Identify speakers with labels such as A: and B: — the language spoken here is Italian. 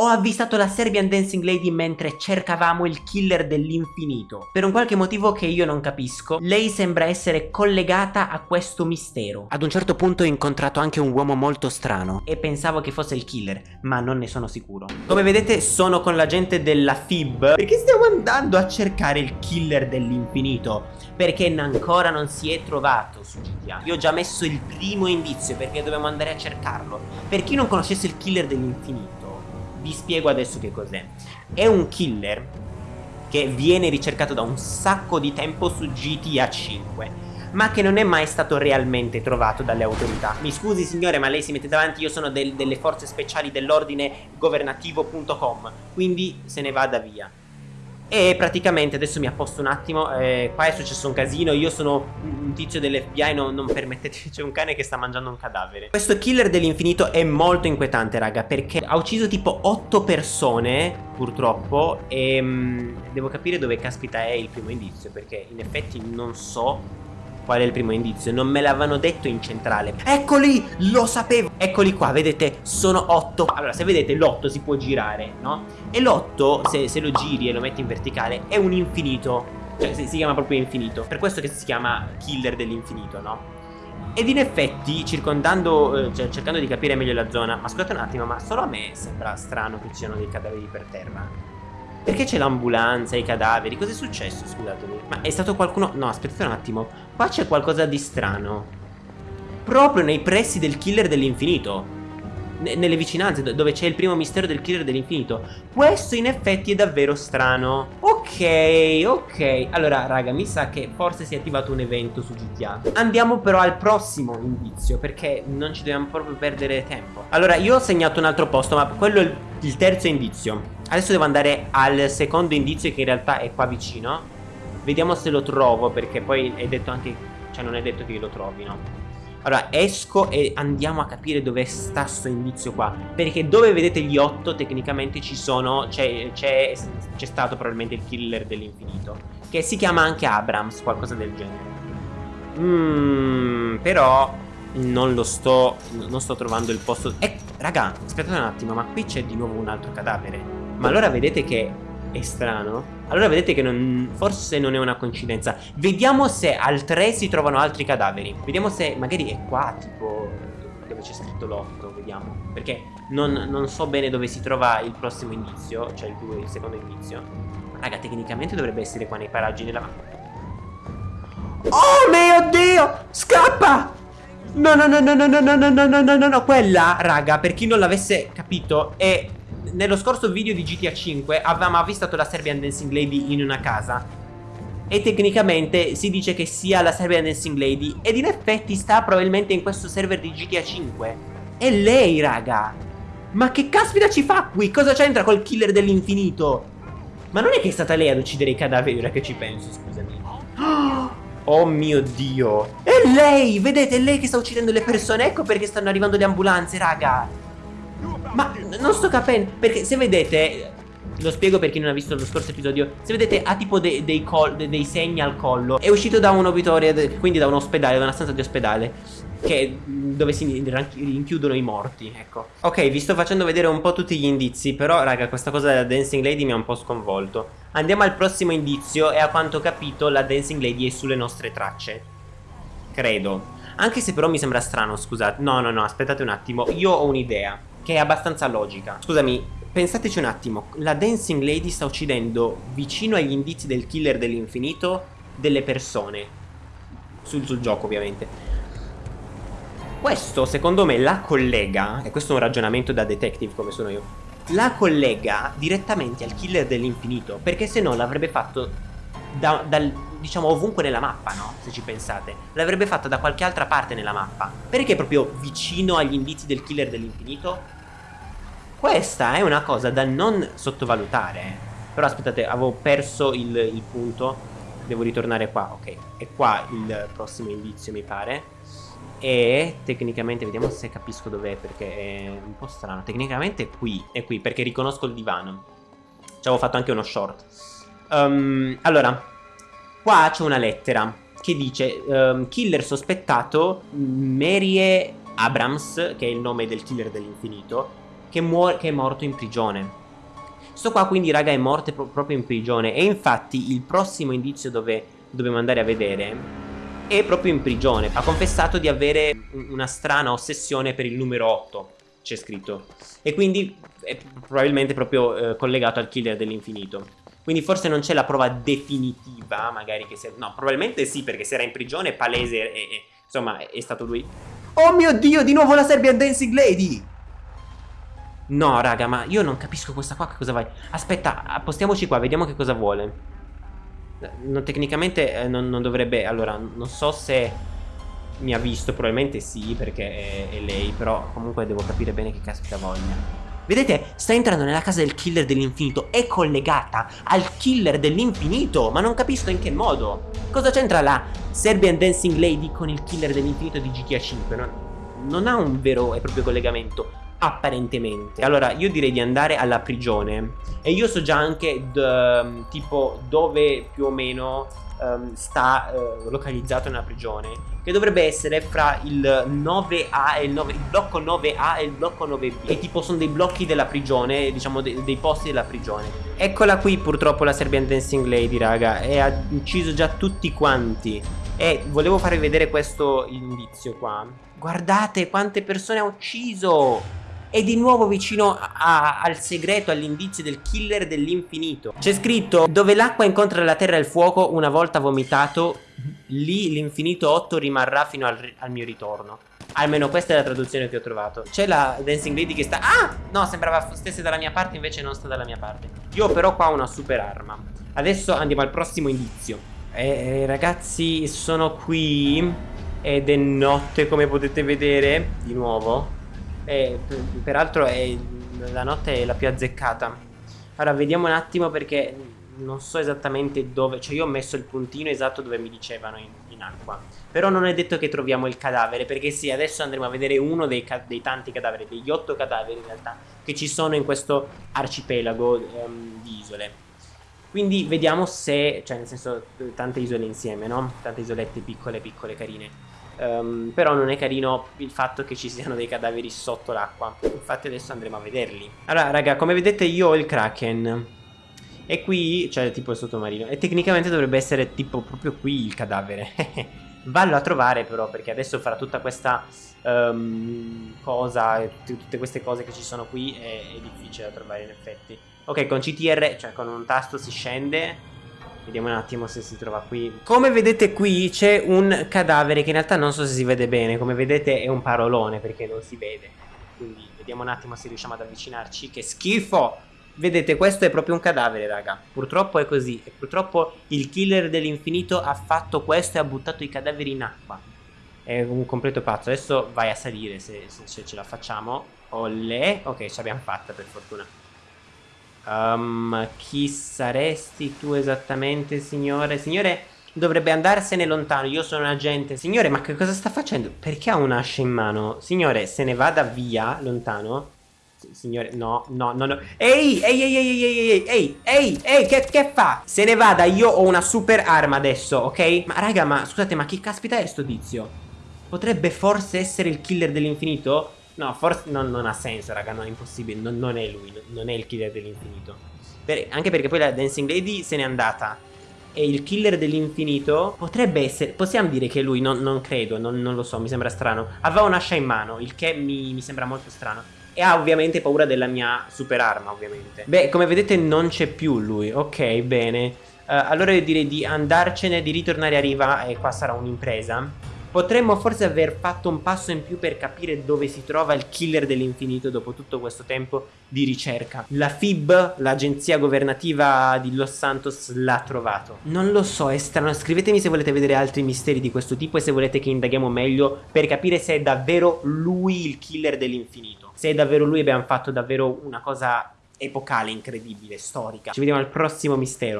A: Ho avvistato la Serbian Dancing Lady mentre cercavamo il killer dell'infinito. Per un qualche motivo che io non capisco, lei sembra essere collegata a questo mistero. Ad un certo punto ho incontrato anche un uomo molto strano e pensavo che fosse il killer, ma non ne sono sicuro. Come vedete sono con la gente della FIB perché stiamo andando a cercare il killer dell'infinito perché ancora non si è trovato su GTA. Io ho già messo il primo indizio perché dobbiamo andare a cercarlo. Per chi non conoscesse il killer dell'infinito vi spiego adesso che cos'è. È un killer che viene ricercato da un sacco di tempo su GTA 5 ma che non è mai stato realmente trovato dalle autorità. Mi scusi signore ma lei si mette davanti, io sono del, delle forze speciali dell'ordine governativo.com, quindi se ne vada via. E praticamente adesso mi apposto un attimo eh, Qua è successo un casino Io sono un tizio dell'FBI non, non permettete C'è un cane che sta mangiando un cadavere. Questo killer dell'infinito è molto inquietante raga Perché ha ucciso tipo 8 persone Purtroppo E mh, mm, devo capire dove caspita è il primo indizio Perché in effetti non so Qual è il primo indizio? Non me l'avevano detto in centrale Eccoli! Lo sapevo! Eccoli qua, vedete? Sono 8 Allora, se vedete l'8 si può girare, no? E l'8, se, se, lo giri e lo metti in verticale, è un infinito Cioè, si, si chiama proprio infinito Per questo che si chiama killer dell'infinito, no? Ed in effetti, circondando, eh, cioè cercando di capire meglio la zona Ma scusate un attimo, ma solo a me sembra strano che ci siano dei cadaveri per terra perché c'è l'ambulanza, i cadaveri? Cos'è successo, scusatemi? Ma è stato qualcuno... No, aspettate un attimo. Qua c'è qualcosa di strano. Proprio nei pressi del killer dell'infinito. Nelle vicinanze, dove c'è il primo mistero del killer dell'infinito. Questo in effetti è davvero strano. Ok, ok. Allora, raga, mi sa che forse si è attivato un evento su GTA. Andiamo però al prossimo indizio, perché non ci dobbiamo proprio perdere tempo. Allora, io ho segnato un altro posto, ma quello è il, terzo indizio. Adesso devo andare al secondo indizio che in realtà è qua vicino. Vediamo se lo trovo perché poi è detto anche Cioè non è detto che lo trovi no? Allora esco e andiamo a capire dove sta sto indizio qua. Perché dove vedete gli otto tecnicamente ci sono C'è stato probabilmente il killer dell'infinito. Che si chiama anche Abrams Qualcosa del genere. Mmm Però non lo sto Non sto trovando il posto. Ecco raga aspettate un attimo Ma qui c'è di nuovo un altro cadavere ma allora vedete che è strano? Allora vedete che non, forse non è una coincidenza Vediamo se al 3 si trovano altri cadaveri Vediamo se magari è qua tipo dove c'è scritto l'8 Vediamo Perché non, non, so bene dove si trova il prossimo indizio Cioè il, 2, il secondo indizio Raga tecnicamente dovrebbe essere qua nei paraggi della Oh mio dio Scappa No no no no no no no no no no no no Quella raga per chi non l'avesse capito è nello scorso video di GTA 5 avevamo avvistato la Serbian Dancing Lady in una casa. E tecnicamente si dice che sia la Serbian Dancing Lady ed in effetti sta probabilmente in questo server di GTA 5 È lei raga Ma che caspita ci fa qui? Cosa c'entra col killer dell'infinito? Ma non è che è stata lei ad uccidere i cadaveri ora che ci penso scusami. Oh mio dio. È lei Vedete è lei che sta uccidendo le persone? Ecco perché stanno arrivando le ambulanze raga ma non sto capendo Perché se vedete lo spiego per chi non ha visto lo scorso episodio Se vedete ha tipo dei, dei, de dei segni al collo. È uscito da un obitorio Quindi da un ospedale, da una stanza di ospedale che, Dove si rinchiudono i morti Ecco. Ok vi sto facendo vedere un po' tutti gli indizi Però raga questa cosa della Dancing Lady mi ha un po' sconvolto. Andiamo al prossimo indizio E a quanto ho capito la Dancing Lady è sulle nostre tracce. Credo. Anche se però mi sembra strano scusate. No no no aspettate un attimo Io ho un'idea che è abbastanza logica. Scusami, pensateci un attimo, la Dancing Lady sta uccidendo vicino agli indizi del killer dell'infinito delle persone. Sul, sul gioco ovviamente. Questo secondo me la collega, e questo è un ragionamento da detective come sono io, la collega direttamente al killer dell'infinito, perché se no l'avrebbe fatto da, dal, diciamo ovunque nella mappa, no? Se ci pensate. L'avrebbe fatto da qualche altra parte nella mappa. Perché proprio vicino agli indizi del killer dell'infinito? Questa è una cosa da non sottovalutare. Però aspettate, avevo perso il, il punto. Devo ritornare qua, ok È qua il prossimo indizio mi pare. E tecnicamente vediamo se capisco dov'è Perché è un po' strano. Tecnicamente è qui, è qui perché riconosco il divano. Ci avevo fatto anche uno short. Um, Allora Qua c'è una lettera Che dice um, Killer sospettato Marie Abrams Che è il nome del killer dell'infinito che, che è morto in prigione. Sto qua quindi raga è morto pro proprio in prigione e infatti il prossimo indizio dove dobbiamo andare a vedere è proprio in prigione. Ha confessato di avere una strana ossessione per il numero 8, c'è scritto. E quindi è probabilmente proprio eh, collegato al killer dell'infinito. Quindi forse non c'è la prova definitiva, magari che sia... No, probabilmente sì, perché se era in prigione, palese, e, e, insomma, è stato lui. Oh mio Dio, di nuovo la Serbian Dancing Lady! No, raga, ma io non capisco questa qua che cosa vai. Aspetta, appostiamoci qua, vediamo che cosa vuole. No, tecnicamente eh, non, non, dovrebbe... Allora, non so se mi ha visto, probabilmente sì, perché è, è lei, però comunque devo capire bene che caspita voglia. Vedete, sta entrando nella casa del killer dell'infinito, è collegata al killer dell'infinito, ma non capisco in che modo. Cosa c'entra la Serbian Dancing Lady con il killer dell'infinito di GTA 5? Non, non ha un vero e proprio collegamento apparentemente. Allora io direi di andare alla prigione. E io so già anche tipo dove più o meno um, sta uh, localizzato nella prigione che dovrebbe essere fra il 9A e il 9 il blocco 9A e il blocco 9B e tipo sono dei blocchi della prigione diciamo de dei posti della prigione. Eccola qui purtroppo la Serbian Dancing Lady raga. E ha ucciso già tutti quanti. E volevo farvi vedere questo indizio qua. Guardate quante persone ha ucciso è di nuovo vicino a, al segreto, all'indizio del killer dell'infinito. C'è scritto, dove l'acqua incontra la terra e il fuoco, una volta vomitato, lì l'infinito 8 rimarrà fino al, al mio ritorno. Almeno questa è la traduzione che ho trovato C'è la Dancing Lady che sta... Ah! No, sembrava stesse dalla mia parte Invece non sta dalla mia parte Io però qua ho una super arma Adesso andiamo al prossimo indizio eh, Ragazzi, sono qui Ed è notte come potete vedere Di nuovo e peraltro è, la notte è la più azzeccata. Ora vediamo un attimo perché non so esattamente dove, cioè io ho messo il puntino esatto dove mi dicevano in, in acqua. Però non è detto che troviamo il cadavere, perché sì, adesso andremo a vedere uno dei, dei tanti cadaveri, degli otto cadaveri in realtà, che ci sono in questo arcipelago um, di isole. Quindi vediamo se, cioè nel senso, tante isole insieme, no? Tante isolette piccole, piccole, carine. Um, però non è carino il fatto che ci siano dei cadaveri sotto l'acqua. Infatti adesso andremo a vederli. Allora raga come vedete io ho il kraken. E qui cioè tipo il sottomarino. E tecnicamente dovrebbe essere tipo proprio qui il cadavere. Vallo a trovare però perché adesso farà tutta questa um, cosa Tutte queste cose che ci sono qui è, è difficile da trovare in effetti. Ok con CTR cioè con un tasto si scende Vediamo un attimo se si trova qui. Come vedete qui c'è un cadavere che in realtà non so se si vede bene. Come vedete è un parolone perché non si vede. Quindi vediamo un attimo se riusciamo ad avvicinarci. Che schifo! Vedete questo è proprio un cadavere raga. Purtroppo è così. E purtroppo il killer dell'infinito ha fatto questo e ha buttato i cadaveri in acqua. È un completo pazzo. Adesso vai a salire se, se ce la facciamo. Olle! Ok ce l'abbiamo fatta per fortuna Um, chi saresti tu esattamente, signore? Signore, dovrebbe andarsene lontano. Io sono un agente. Signore, ma che cosa sta facendo? Perché ha un'ascia in mano? Signore, se ne vada via, lontano. Signore, no, no, no, no. Ehi, ehi, ehi, ehi, ehi, ehi, ehi, ehi, ehi, che, che fa? Se ne vada, io ho una super arma adesso, ok? Ma raga, ma scusate, ma chi caspita è sto tizio? Potrebbe forse essere il killer dell'infinito? No, forse non, non, ha senso, raga, no, è impossibile, non, non è lui, non è il killer dell'infinito. Per, anche perché poi la Dancing Lady se n'è andata. E il killer dell'infinito potrebbe essere, possiamo dire che lui, non, non credo, non, lo so, mi sembra strano. Aveva un'ascia in mano, il che mi, mi sembra molto strano. E ha ovviamente paura della mia super arma, ovviamente. Beh, come vedete non c'è più lui, ok, bene. Uh, allora io direi di andarcene, di ritornare a riva e qua sarà un'impresa. Potremmo forse aver fatto un passo in più per capire dove si trova il killer dell'infinito dopo tutto questo tempo di ricerca. La FIB, l'agenzia governativa di Los Santos, l'ha trovato. Non lo so, è strano. Scrivetemi se volete vedere altri misteri di questo tipo e se volete che indaghiamo meglio per capire se è davvero lui il killer dell'infinito. Se è davvero lui abbiamo fatto davvero una cosa epocale, incredibile, storica. Ci vediamo al prossimo mistero.